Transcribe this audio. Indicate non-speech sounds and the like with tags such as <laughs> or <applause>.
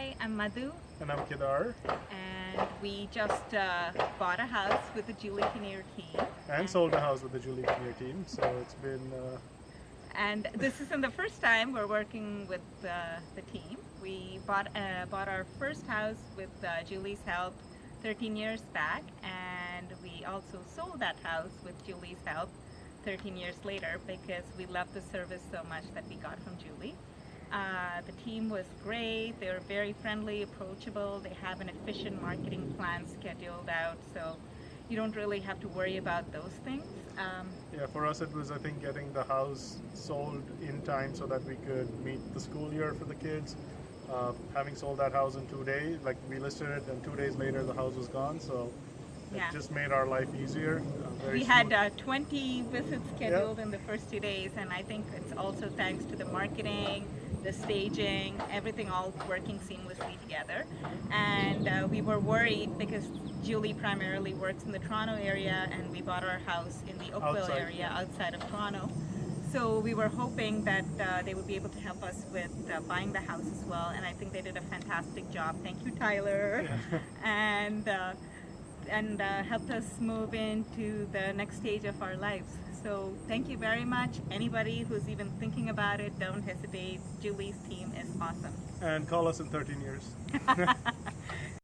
Hi, I'm Madhu, And I'm Kedar. and we just uh, bought a house with the Julie Kinnear team. And sold a house with the Julie Kinnear team. So it's been, uh, And this isn't the first time we're working with uh, the team. We bought uh, bought our first house with uh, Julie's help 13 years back, and we also sold that house with Julie's help 13 years later because we loved the service so much that we got from Julie. Uh, the team was great. They were very friendly, approachable. They have an efficient marketing plan scheduled out, so you don't really have to worry about those things. Um, yeah, for us it was, I think, getting the house sold in time so that we could meet the school year for the kids. Uh, having sold that house in two days, like we listed it, and two days later the house was gone. So Yeah. it just made our life easier. Uh, We had uh, 20 visits scheduled in the first two days, and I think it's also thanks to the marketing, the staging, everything all working seamlessly together. And uh, we were worried because Julie primarily works in the Toronto area, and we bought our house in the Oakville Outside, area outside of Toronto. So we were hoping that uh, they would be able to help us with uh, buying the house as well, and I think they did a fantastic job. Thank you, Tyler. <laughs> and uh, and uh, helped us move into the next stage of our lives. So thank you very much. Anybody who's even thinking about it, don't hesitate. Julie's team is awesome. And call us in 13 years. <laughs>